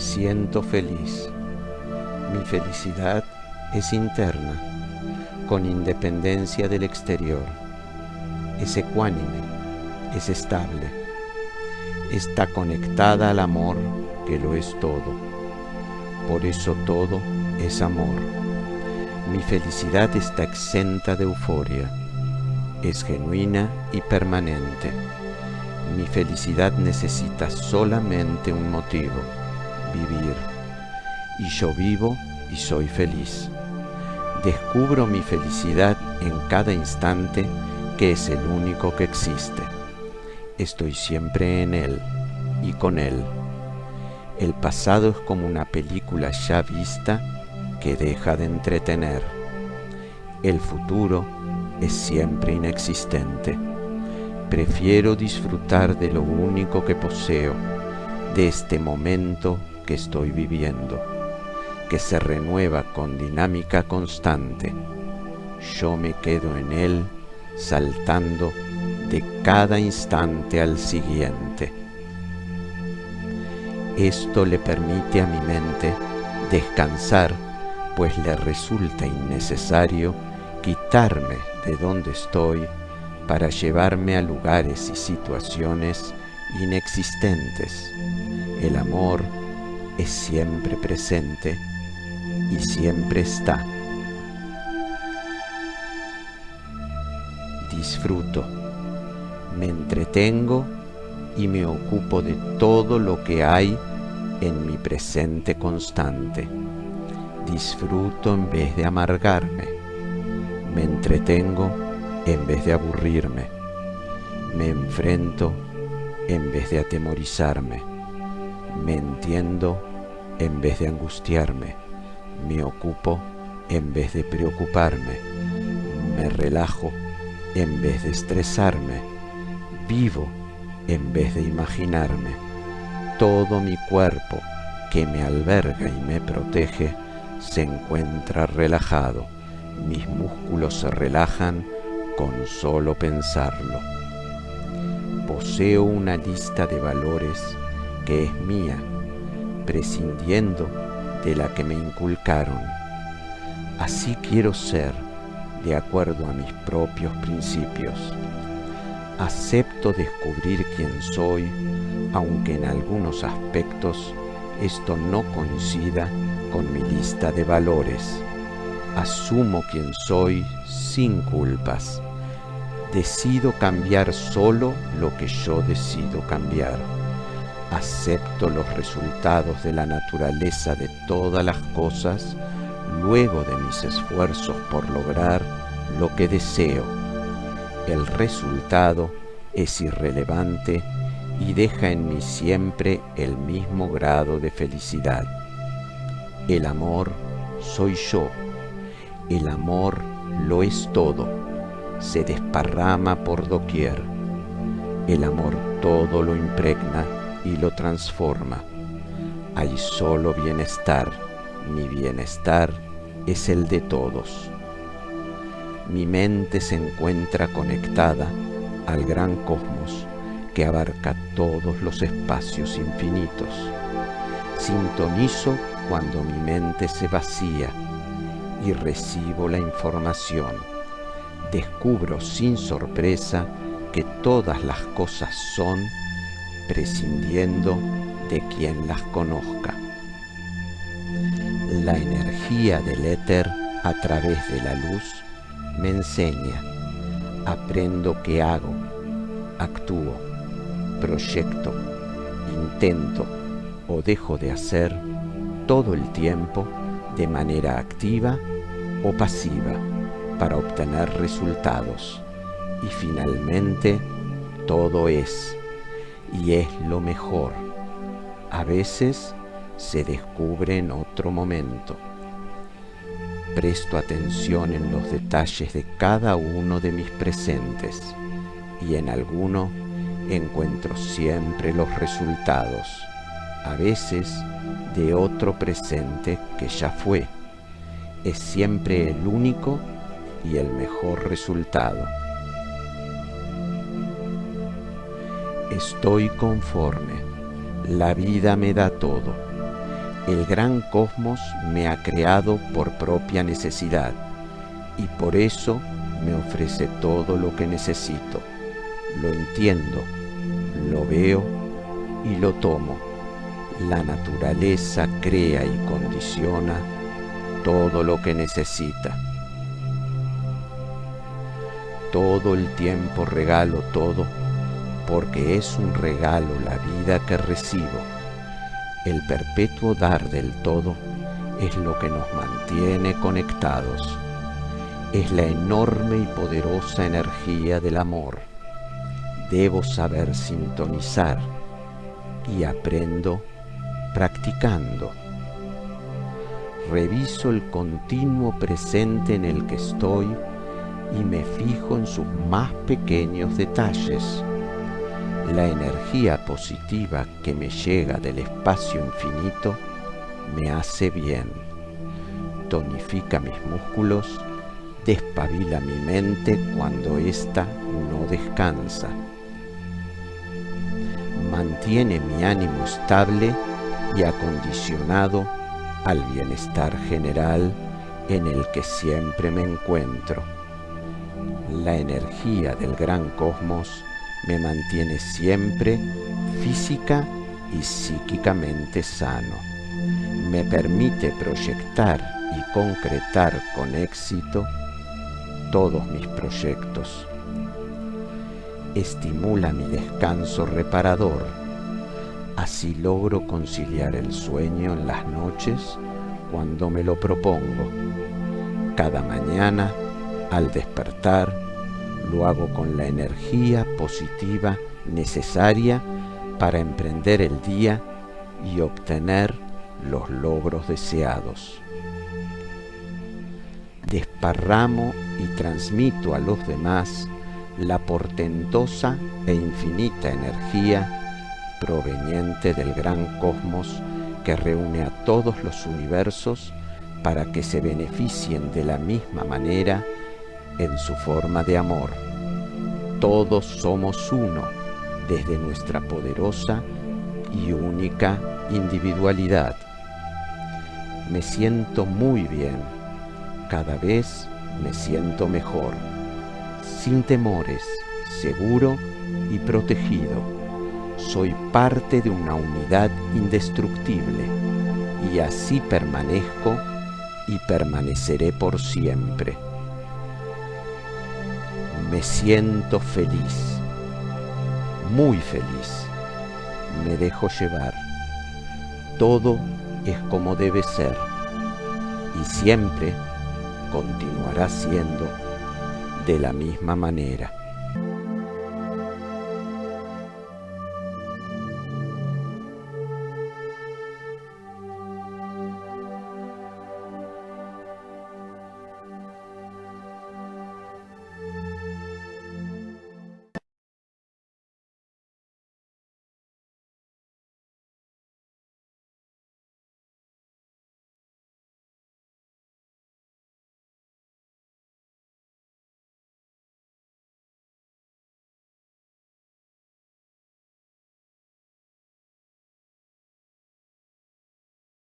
siento feliz. Mi felicidad es interna, con independencia del exterior. Es ecuánime, es estable. Está conectada al amor que lo es todo. Por eso todo es amor. Mi felicidad está exenta de euforia. Es genuina y permanente. Mi felicidad necesita solamente un motivo, vivir. Y yo vivo y soy feliz. Descubro mi felicidad en cada instante que es el único que existe. Estoy siempre en él y con él. El pasado es como una película ya vista que deja de entretener. El futuro es siempre inexistente. Prefiero disfrutar de lo único que poseo, de este momento que estoy viviendo, que se renueva con dinámica constante. Yo me quedo en él saltando de cada instante al siguiente. Esto le permite a mi mente descansar, pues le resulta innecesario quitarme de donde estoy para llevarme a lugares y situaciones inexistentes. El amor es siempre presente y siempre está. Disfruto, me entretengo y me ocupo de todo lo que hay en mi presente constante. Disfruto en vez de amargarme. Me entretengo en vez de aburrirme. Me enfrento en vez de atemorizarme. Me entiendo en vez de angustiarme. Me ocupo en vez de preocuparme. Me relajo en vez de estresarme. Vivo en vez de imaginarme. Todo mi cuerpo que me alberga y me protege se encuentra relajado. Mis músculos se relajan con solo pensarlo. Poseo una lista de valores que es mía, prescindiendo de la que me inculcaron. Así quiero ser, de acuerdo a mis propios principios. Acepto descubrir quién soy, aunque en algunos aspectos esto no coincida con mi lista de valores. Asumo quién soy sin culpas decido cambiar solo lo que yo decido cambiar. Acepto los resultados de la naturaleza de todas las cosas luego de mis esfuerzos por lograr lo que deseo. El resultado es irrelevante y deja en mí siempre el mismo grado de felicidad. El amor soy yo. El amor lo es todo se desparrama por doquier. El amor todo lo impregna y lo transforma. Hay solo bienestar, mi bienestar es el de todos. Mi mente se encuentra conectada al gran cosmos que abarca todos los espacios infinitos. Sintonizo cuando mi mente se vacía y recibo la información descubro sin sorpresa que todas las cosas son prescindiendo de quien las conozca. La energía del éter a través de la luz me enseña, aprendo qué hago, actúo, proyecto, intento o dejo de hacer todo el tiempo de manera activa o pasiva para obtener resultados. Y finalmente, todo es, y es lo mejor. A veces se descubre en otro momento. Presto atención en los detalles de cada uno de mis presentes y en alguno encuentro siempre los resultados, a veces de otro presente que ya fue. Es siempre el único y el mejor resultado. Estoy conforme, la vida me da todo, El gran cosmos me ha creado por propia necesidad y por eso me ofrece todo lo que necesito. Lo entiendo, lo veo y lo tomo. La naturaleza crea y condiciona todo lo que necesita. Todo el tiempo regalo todo porque es un regalo la vida que recibo. El perpetuo dar del todo es lo que nos mantiene conectados. Es la enorme y poderosa energía del amor. Debo saber sintonizar y aprendo practicando. Reviso el continuo presente en el que estoy y me fijo en sus más pequeños detalles la energía positiva que me llega del espacio infinito me hace bien, tonifica mis músculos, despabila mi mente cuando ésta no descansa, mantiene mi ánimo estable y acondicionado al bienestar general en el que siempre me encuentro. La energía del gran cosmos me mantiene siempre física y psíquicamente sano. Me permite proyectar y concretar con éxito todos mis proyectos. Estimula mi descanso reparador. Así logro conciliar el sueño en las noches cuando me lo propongo. Cada mañana, al despertar, lo hago con la energía positiva necesaria para emprender el día y obtener los logros deseados. Desparramo y transmito a los demás la portentosa e infinita energía proveniente del gran cosmos que reúne a todos los universos para que se beneficien de la misma manera en su forma de amor. Todos somos uno desde nuestra poderosa y única individualidad. Me siento muy bien, cada vez me siento mejor, sin temores, seguro y protegido. Soy parte de una unidad indestructible y así permanezco y permaneceré por siempre me siento feliz, muy feliz. Me dejo llevar. Todo es como debe ser y siempre continuará siendo de la misma manera.